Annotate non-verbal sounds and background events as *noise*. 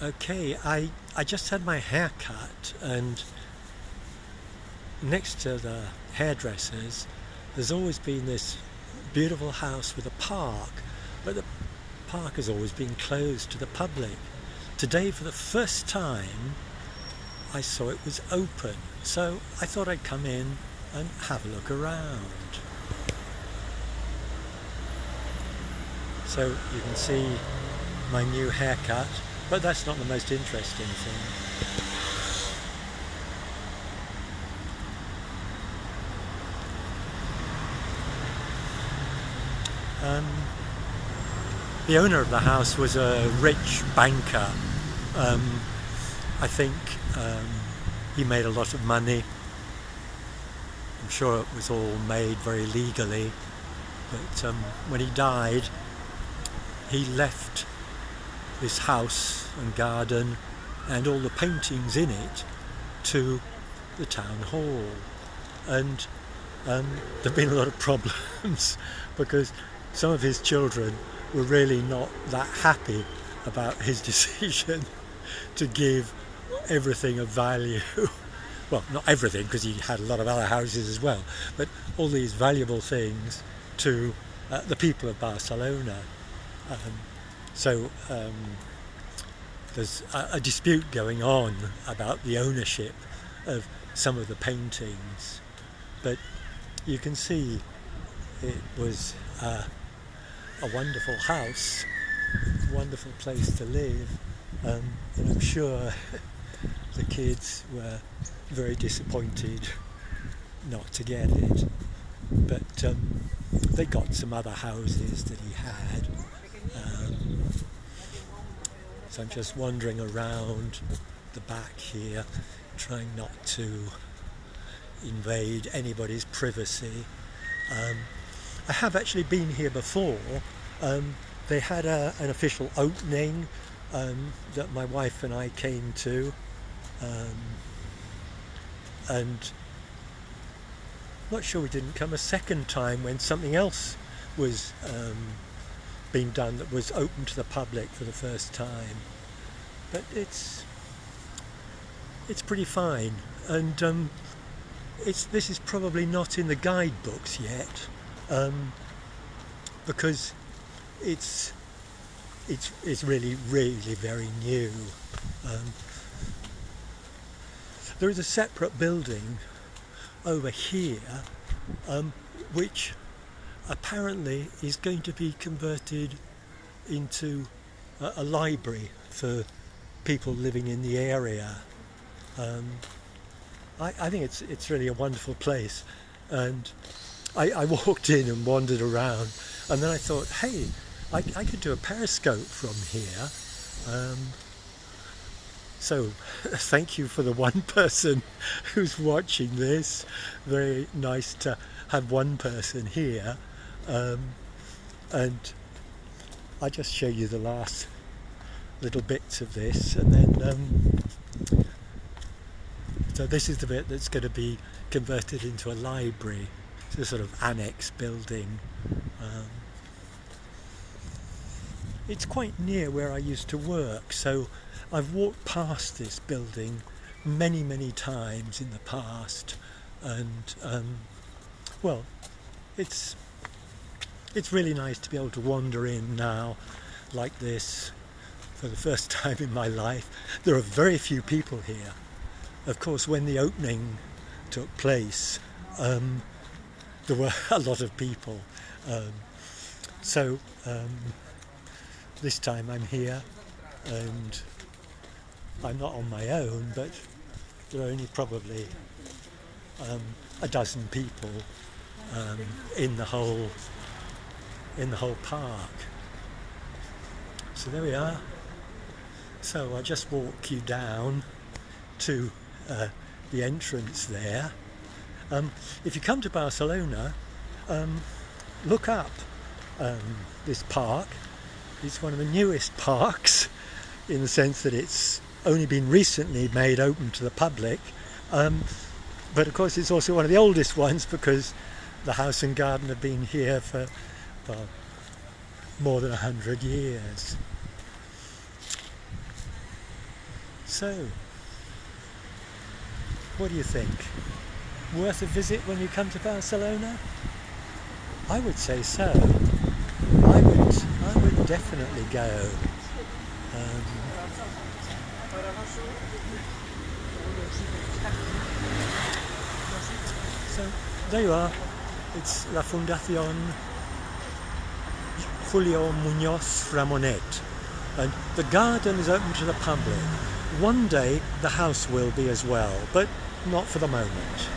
Okay, I, I just had my hair cut and next to the hairdressers there's always been this beautiful house with a park but the park has always been closed to the public. Today for the first time I saw it was open so I thought I'd come in and have a look around. So you can see my new haircut but that's not the most interesting thing. Um, the owner of the house was a rich banker. Um, I think um, he made a lot of money. I'm sure it was all made very legally. But um, when he died, he left this house and garden and all the paintings in it to the town hall. And um, there have been a lot of *laughs* problems because some of his children were really not that happy about his *laughs* decision to give everything of value. *laughs* Well not everything because he had a lot of other houses as well but all these valuable things to uh, the people of Barcelona. Um, so um, there's a, a, dispute going on about the ownership of some of the paintings, but you can see it was uh, a wonderful house, wonderful place to live, um, and I'm sure *laughs* the kids were very disappointed not to get it. But um, they got some other houses that he had um, I'm just wandering around the back here, trying not to invade anybody's privacy. Um, I have actually been here before. Um, they had a, an official opening um, that my wife and I came to. Um, and I'm not sure we didn't come a second time when something else was um, been done that was open to the public for the first time. But it's it's pretty fine, and um, it's this is probably not in the guidebooks yet um, because it's it's it's really really very new. Um, there is a separate building over here um, which apparently is going to be converted into a, a library for people living in the area. Um, I, I, think it's it's really a wonderful place, and I, I, walked in and wandered around, and then I thought, hey, I, I could do a periscope from here. Um, so *laughs* thank you for the one person *laughs* who's watching this. Very nice to have one person here um, and I just show you the last little bits of this and then um, so this is the bit that's going to be converted into a library it's a sort of annex building. Um, it's quite near where I used to work so I've walked past this building many many times in the past and um, well it's it's really nice to be able to wander in now like this for the first *laughs* time in my life. There are very few people here. Of course, when the opening took place, um, there were *laughs* a lot of people. Um, so um, this time I'm here and I'm not on my own, but there are only probably um, a dozen people um, in the whole in the whole park. So there we are. So I'll just walk you down to uh, the entrance there. Um, if you come to Barcelona, um, look up um, this park. It's one of the newest parks in the sense that it's only been recently made open to the public. Um, but of course it's also one of the oldest ones because the house and garden have been here for well, more than a hundred years. So, what do you think? Worth a visit when you come to Barcelona? I would say so. I would, I would definitely go. Um, so there you are. It's La Fundación Julio Muñoz Ramonet. And the garden is open to the public. One day the house will be as well, but not for the moment.